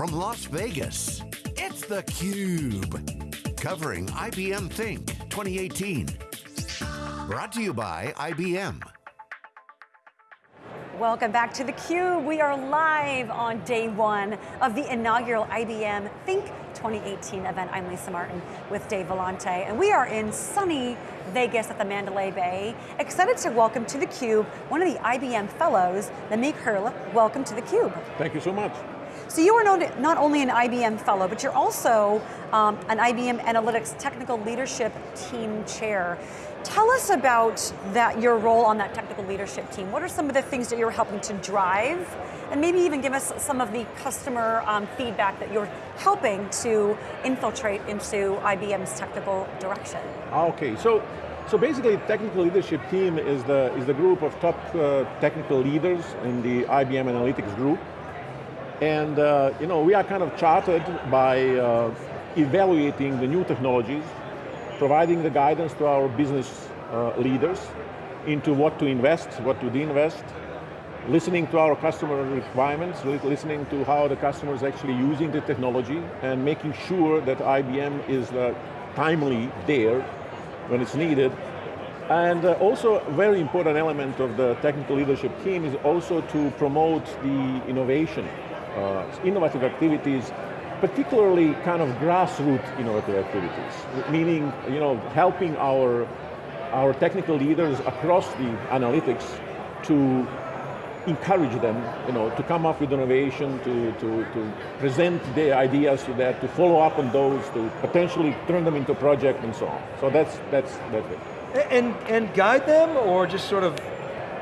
from Las Vegas, it's theCUBE. Covering IBM Think 2018. Brought to you by IBM. Welcome back to theCUBE. We are live on day one of the inaugural IBM Think 2018 event. I'm Lisa Martin with Dave Vellante, and we are in sunny Vegas at the Mandalay Bay. Excited to welcome to theCUBE one of the IBM fellows, Namik Hrle. Welcome to theCUBE. Thank you so much. So you are known not only an IBM fellow, but you're also um, an IBM Analytics Technical Leadership Team Chair. Tell us about that, your role on that technical leadership team. What are some of the things that you're helping to drive? And maybe even give us some of the customer um, feedback that you're helping to infiltrate into IBM's technical direction. Okay, so so basically, technical leadership team is the is the group of top uh, technical leaders in the IBM Analytics group, and uh, you know we are kind of chartered by uh, evaluating the new technologies, providing the guidance to our business uh, leaders into what to invest, what to de-invest, listening to our customer requirements, listening to how the customer is actually using the technology, and making sure that IBM is uh, timely there when it's needed. And uh, also a very important element of the technical leadership team is also to promote the innovation, Uh, innovative activities, particularly kind of grassroots innovative activities, meaning you know, helping our, our technical leaders across the analytics to encourage them you know, to come up with innovation, to, to, to present their ideas to that, to follow up on those, to potentially turn them into project and so on. So that's, that's, that's it. And, and guide them or just sort of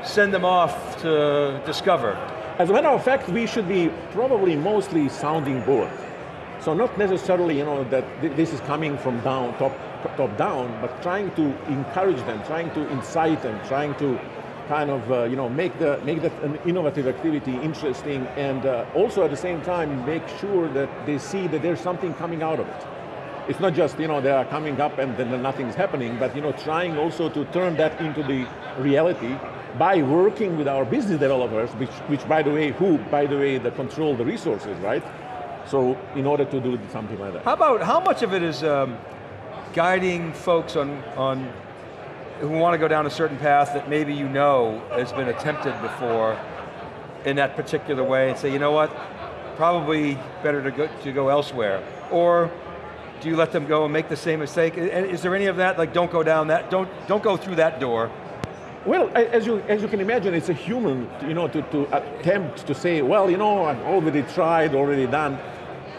send them off to discover? As a matter of fact, we should be probably mostly sounding board. So not necessarily you know, that th this is coming from down, top, top down, but trying to encourage them, trying to incite them, trying to kind of uh, you know, make, the, make that an innovative activity interesting and uh, also at the same time make sure that they see that there's something coming out of it. It's not just, you know, they are coming up and then nothing's happening, but you know, trying also to turn that into the reality by working with our business developers, which, which by the way, who, by the way, the control the resources, right? So in order to do something like that. How about, how much of it is um, guiding folks on, on who want to go down a certain path that maybe you know has been attempted before in that particular way and say, you know what, probably better to go, to go elsewhere. Or do you let them go and make the same mistake? Is there any of that, like don't go down that, don't, don't go through that door? Well, as you, as you can imagine, it's a human, you know, to, to attempt to say, well, you know, I've already tried, already done.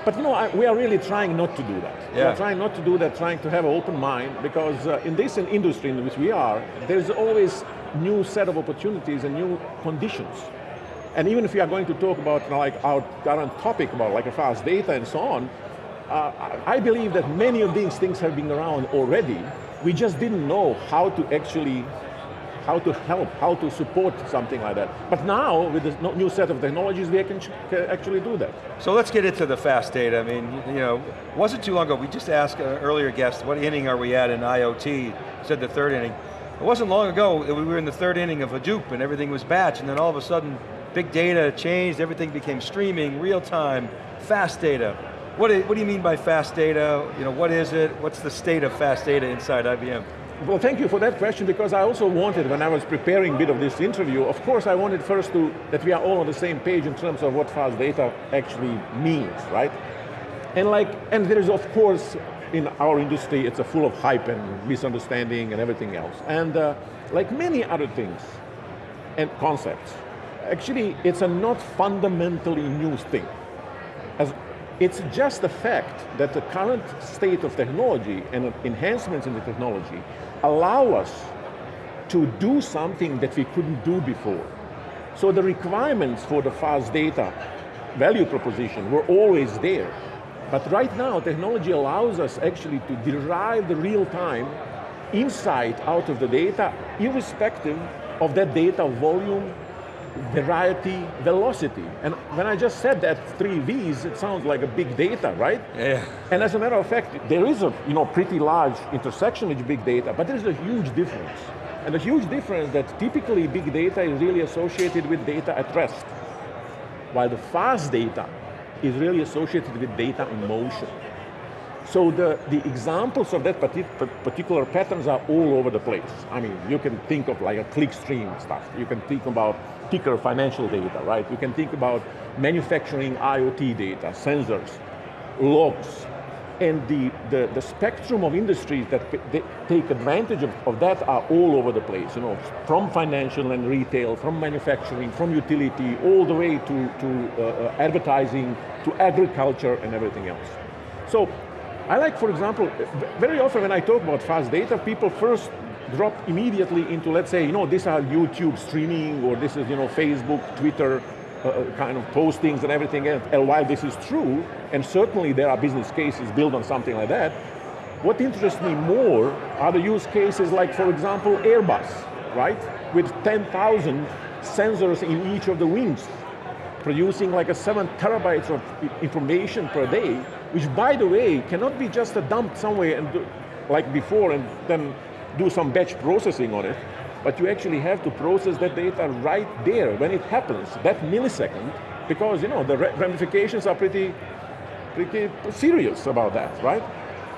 But you know, I, we are really trying not to do that. Yeah. We are trying not to do that, trying to have an open mind, because uh, in this industry in which we are, there's always new set of opportunities and new conditions. And even if we are going to talk about you know, like our current topic about like a fast data and so on, uh, I believe that many of these things have been around already. We just didn't know how to actually how to help, how to support something like that. But now, with this new set of technologies, we can actually do that. So let's get into the fast data. I mean, you know, wasn't too long ago, we just asked an earlier guest, what inning are we at in IoT? said the third inning. It wasn't long ago, we were in the third inning of Hadoop and everything was batch, and then all of a sudden, big data changed, everything became streaming, real time, fast data. What what do you mean by fast data? You know, what is it? What's the state of fast data inside IBM? Well, thank you for that question because I also wanted, when I was preparing a bit of this interview, of course I wanted first to, that we are all on the same page in terms of what fast data actually means, right? And like, and there is of course, in our industry, it's a full of hype and misunderstanding and everything else. And uh, like many other things and concepts, actually it's a not fundamentally new thing. As it's just the fact that the current state of technology and enhancements in the technology allow us to do something that we couldn't do before. So the requirements for the fast data value proposition were always there. But right now, technology allows us actually to derive the real-time insight out of the data, irrespective of that data volume, variety, velocity. And when I just said that three V's, it sounds like a big data, right? Yeah. And as a matter of fact, there is a you know, pretty large intersection with big data, but there's a huge difference. And a huge difference that typically big data is really associated with data at rest. While the fast data is really associated with data in motion. So the, the examples of that particular patterns are all over the place. I mean, you can think of like a clickstream stuff. You can think about ticker financial data, right? You can think about manufacturing IoT data, sensors, logs, and the, the, the, spectrum of industries that take advantage of, of, that are all over the place, you know, from financial and retail, from manufacturing, from utility, all the way to, to uh, uh advertising, to agriculture and everything else. So, I like, for example, very often when I talk about fast data, people first drop immediately into, let's say, you know, these are YouTube streaming, or this is, you know, Facebook, Twitter, uh, uh, kind of postings and everything. And while this is true, and certainly there are business cases built on something like that, what interests me more are the use cases like, for example, Airbus, right? With 10,000 sensors in each of the wings, producing like a seven terabytes of information per day, which by the way, cannot be just dumped somewhere and do, like before and then do some batch processing on it but you actually have to process that data right there when it happens, that millisecond, because you know the ramifications are pretty, pretty serious about that, right?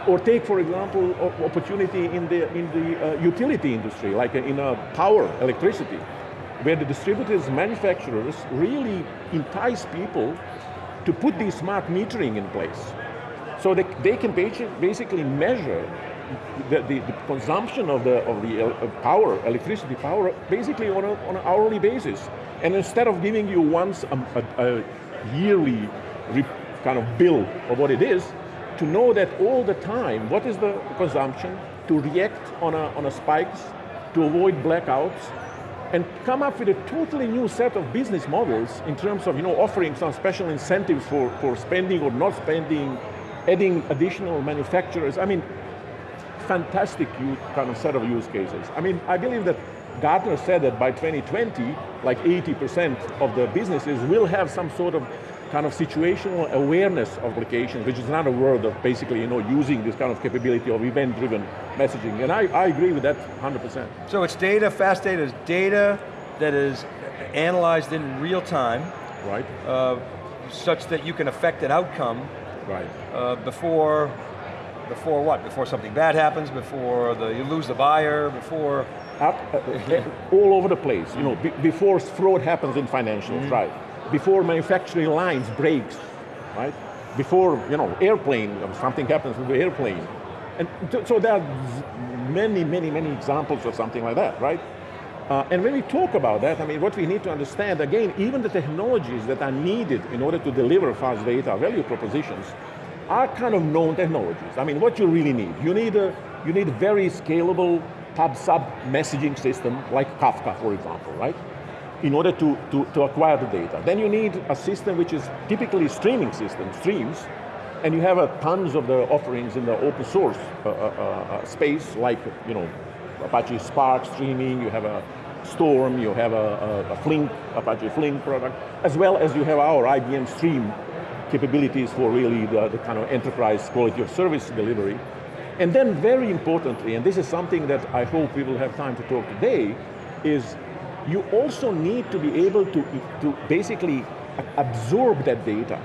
Or take, for example, opportunity in the, in the uh, utility industry, like in uh, power, electricity, where the distributors, manufacturers really entice people to put these smart metering in place. So they, they can basically measure the, the, the, consumption of the, of the power, electricity power, basically on, a, on an hourly basis. And instead of giving you once a, a, a yearly kind of bill of what it is, to know that all the time, what is the consumption, to react on a, on a spikes, to avoid blackouts, and come up with a totally new set of business models in terms of you know, offering some special incentives for, for spending or not spending, adding additional manufacturers. I mean, fantastic kind of set of use cases. I mean, I believe that Gartner said that by 2020, like 80% of the businesses will have some sort of kind of situational awareness of applications, which is another word of basically you know, using this kind of capability of event-driven messaging. And I, I agree with that 100%. So it's data, fast data is data that is analyzed in real time. Right. Uh, such that you can affect an outcome. Right. Uh, before before what? Before something bad happens, before the, you lose the buyer, before? Up, uh, all over the place. You know, before fraud happens in financials, mm -hmm. right? Before manufacturing lines breaks, right? Before, you know, airplane, something happens with the airplane. And so there are many, many, many examples of something like that, right? Uh, and when we talk about that, I mean, what we need to understand, again, even the technologies that are needed in order to deliver fast data value propositions are kind of known technologies. I mean, what you really need? You need a, you need a very scalable pub-sub messaging system like Kafka, for example, right? In order to, to, to acquire the data. Then you need a system which is typically streaming system, streams, and you have uh, tons of the offerings in the open source uh, uh, uh, uh space, like you know, Apache Spark streaming, you have a Storm, you have a, a, a Flink, Apache Flink product, as well as you have our IBM Stream capabilities for really the, the kind of enterprise quality of service delivery. And then very importantly, and this is something that I hope we will have time to talk today, is you also need to be able to, to basically absorb that data.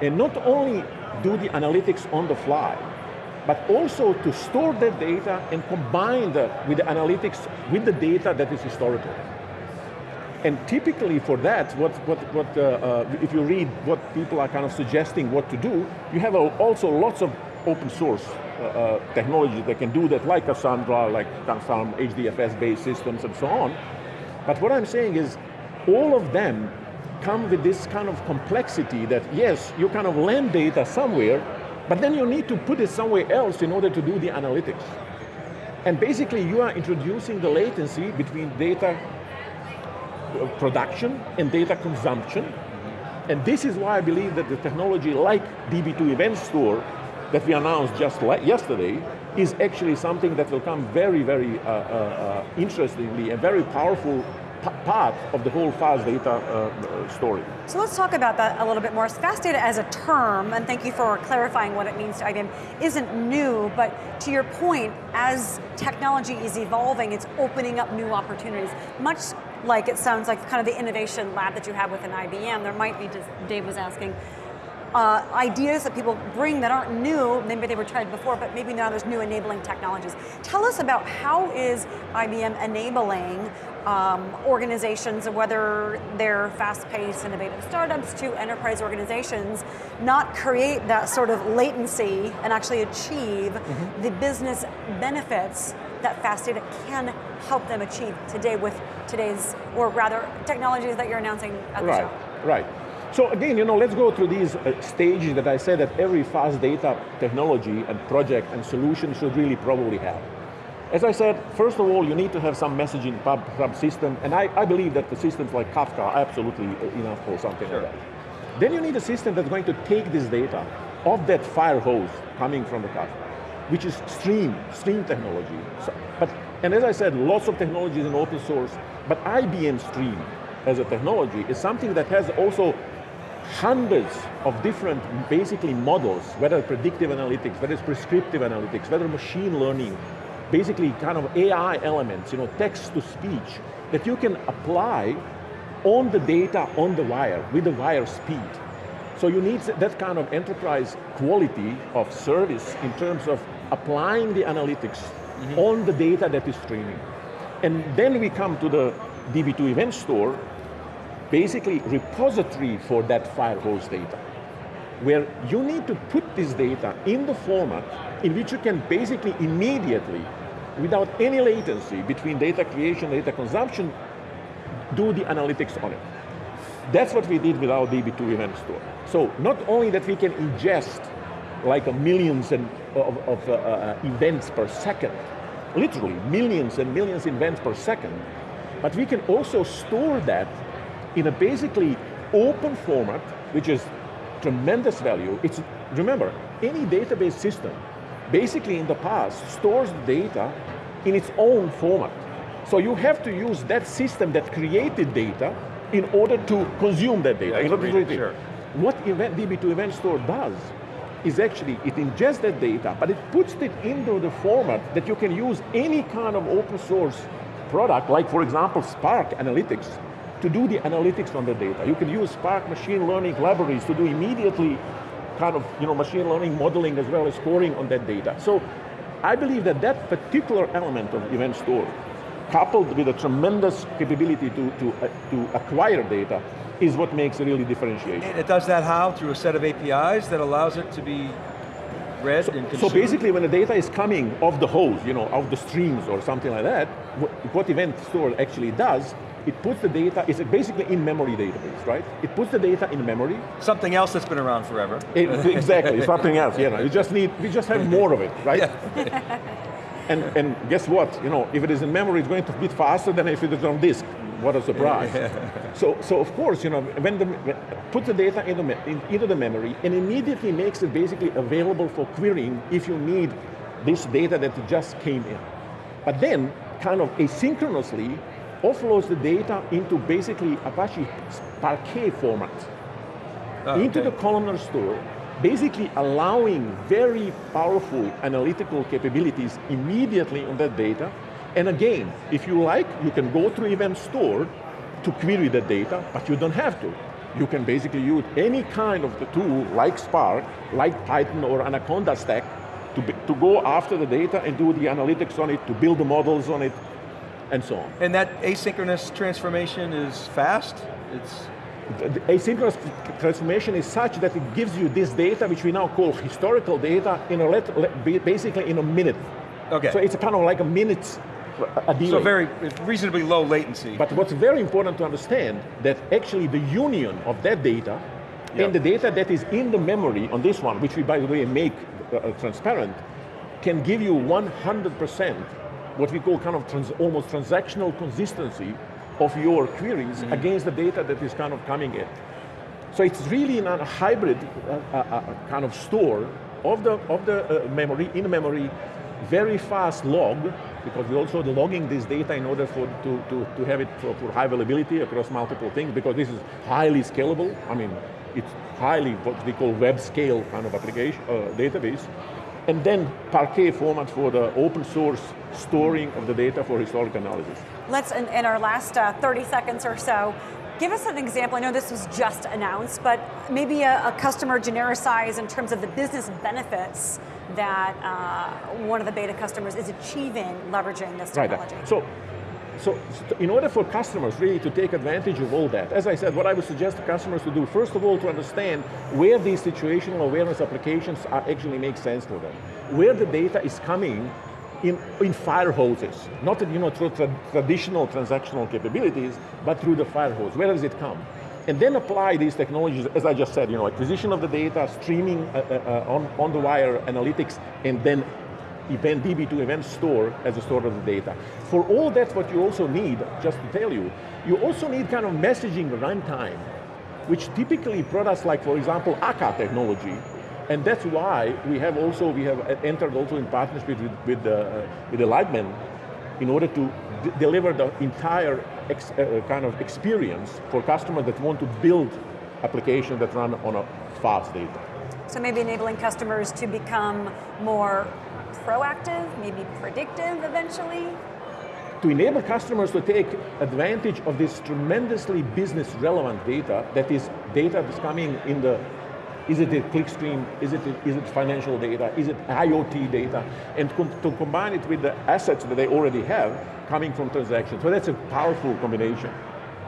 And not only do the analytics on the fly, but also to store that data and combine with the analytics with the data that is historical. And typically for that, what, what, what, uh, uh, if you read what people are kind of suggesting what to do, you have also lots of open source uh, uh, technology that can do that, like Cassandra, like some HDFS-based systems and so on. But what I'm saying is, all of them come with this kind of complexity that, yes, you kind of land data somewhere, but then you need to put it somewhere else in order to do the analytics. And basically you are introducing the latency between data production and data consumption. And this is why I believe that the technology like DB2 Event Store that we announced just yesterday is actually something that will come very, very uh, uh, uh, interestingly and very powerful part of the whole fast data uh, story. So let's talk about that a little bit more. Fast data as a term, and thank you for clarifying what it means to IBM, isn't new, but to your point, as technology is evolving, it's opening up new opportunities. Much like it sounds like kind of the innovation lab that you have with an IBM, there might be, Dave was asking, uh, ideas that people bring that aren't new, maybe they were tried before, but maybe now there's new enabling technologies. Tell us about how is IBM enabling um, organizations, whether they're fast-paced, innovative startups to enterprise organizations, not create that sort of latency and actually achieve mm -hmm. the business benefits that fast data can help them achieve today with today's, or rather, technologies that you're announcing at the right, show. Right, right. So again, you know, let's go through these uh, stages that I said that every fast data technology and project and solution should really probably have. As I said, first of all, you need to have some messaging pub, pub system, and I, I believe that the systems like Kafka are absolutely enough for something sure. like that. Then you need a system that's going to take this data off that fire hose coming from the Kafka, which is stream, stream technology. So, but, and as I said, lots of technologies in open source, but IBM Stream as a technology is something that has also hundreds of different, basically models, whether predictive analytics, whether it's prescriptive analytics, whether machine learning, basically kind of AI elements, you know, text to speech, that you can apply on the data on the wire, with the wire speed. So you need that kind of enterprise quality of service in terms of applying the analytics mm -hmm. on the data that is streaming. And then we come to the DB2 event store, basically repository for that fire hose data, where you need to put this data in the format in which you can basically immediately, without any latency between data creation and data consumption, do the analytics on it. That's what we did with our DB2 event store. So not only that we can ingest like a millions and of, of uh, uh, events per second, literally millions and millions of events per second, but we can also store that in a basically open format, which is tremendous value. It's, remember, any database system, basically in the past, stores the data in its own format. So you have to use that system that created data in order to consume that data. Yeah, sure. What event, DB2 Event Store does is actually, it ingests that data, but it puts it into the format that you can use any kind of open source product, like for example, Spark Analytics, to do the analytics on the data. You can use Spark machine learning libraries to do immediately kind of you know, machine learning modeling as well as scoring on that data. So I believe that that particular element of Event Store, coupled with a tremendous capability to, to, uh, to acquire data, is what makes a really differentiation. And it does that how? Through a set of APIs that allows it to be read so, and consumed? So basically when the data is coming off the hose, you know, off the streams or something like that, what, what Event Store actually does it puts the data, it's basically in-memory database, right? It puts the data in memory. Something else that's been around forever. It, exactly, something else, you know. You just need, we just have more of it, right? Yeah. and, and guess what, you know, if it is in memory, it's going to be faster than if it is on disk. What a surprise. so, so of course, you know, when the, when, put the data in the, in, into the memory and immediately makes it basically available for querying if you need this data that just came in. But then, kind of asynchronously, offloads the data into basically Apache Parquet format oh, into okay. the columnar store, basically allowing very powerful analytical capabilities immediately on that data. And again, if you like, you can go through Event Store to query the data, but you don't have to. You can basically use any kind of the tool, like Spark, like Python or Anaconda Stack, to, be, to go after the data and do the analytics on it, to build the models on it, and so on. And that asynchronous transformation is fast? It's the asynchronous transformation is such that it gives you this data, which we now call historical data, in a let, basically in a minute. Okay. So it's kind of like a minute a delay. So very, reasonably low latency. But what's very important to understand, that actually the union of that data yep. and the data that is in the memory on this one, which we by the way make uh transparent, can give you 100% what we call kind of trans, almost transactional consistency of your queries mm -hmm. against the data that is kind of coming in. So it's really in a hybrid uh, uh, uh, kind of store of the, of the uh, memory, in memory, very fast log, because we also the logging this data in order for, to, to, to have it for, for high availability across multiple things, because this is highly scalable. I mean, it's highly what we call web scale kind of application, uh, database. And then Parquet format for the open source storing of the data for historic analysis. Let's, in, in our last uh, 30 seconds or so, give us an example. I know this was just announced, but maybe a, a customer genericize in terms of the business benefits that uh, one of the beta customers is achieving leveraging this technology. Right. So, so, so, in order for customers really to take advantage of all that, as I said, what I would suggest to customers to do, first of all, to understand where these situational awareness applications are actually make sense for them. Where the data is coming in, in fire hoses, not you know, through tra traditional transactional capabilities, but through the fire hose. Where does it come? And then apply these technologies, as I just said, you know, acquisition of the data, streaming uh, uh, uh on, on the wire analytics, and then event DB2 event store as a store of the data. For all that, what you also need, just to tell you, you also need kind of messaging runtime, which typically products like, for example, Akka technology, and that's why we have also, we have entered also in partnership with, with, uh, with the Lightbend in order to deliver the entire ex, uh, kind of experience for customers that want to build applications that run on a fast data. So maybe enabling customers to become more proactive, maybe predictive eventually? To enable customers to take advantage of this tremendously business relevant data, that is data that's coming in the, is it a clickstream, is it, is it financial data, is it IoT data, and com to combine it with the assets that they already have coming from transactions. So that's a powerful combination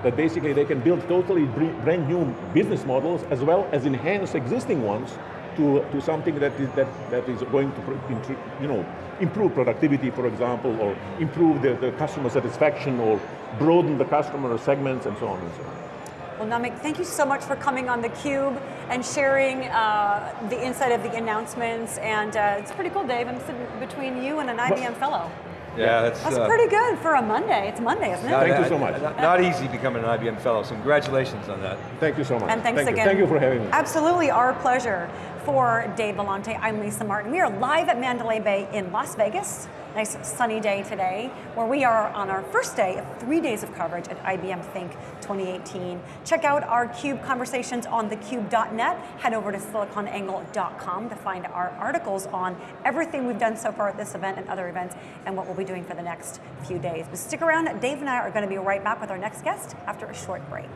that basically they can build totally brand new business models as well as enhance existing ones to, to something that is, that, that is going to you know, improve productivity, for example, or improve the, the customer satisfaction, or broaden the customer segments, and so on and so on. Well, Namik, thank you so much for coming on theCUBE and sharing uh, the insight of the announcements, and uh, it's pretty cool, Dave. I'm sitting between you and an IBM well, fellow. Yeah, that's, that's uh, pretty good for a Monday. It's Monday, isn't it? Not, Thank you so much. Not, not, easy becoming an IBM fellow, so congratulations on that. Thank you so much. And thanks Thank again. You. Thank you for having me. Absolutely, our pleasure. For Dave Vellante, I'm Lisa Martin. We are live at Mandalay Bay in Las Vegas. Nice sunny day today, where we are on our first day of three days of coverage at IBM Think 2018. Check out our CUBE conversations on thecube.net. Head over to siliconangle.com to find our articles on everything we've done so far at this event and other events, and what we'll be doing for the next few days. But stick around, Dave and I are going to be right back with our next guest after a short break.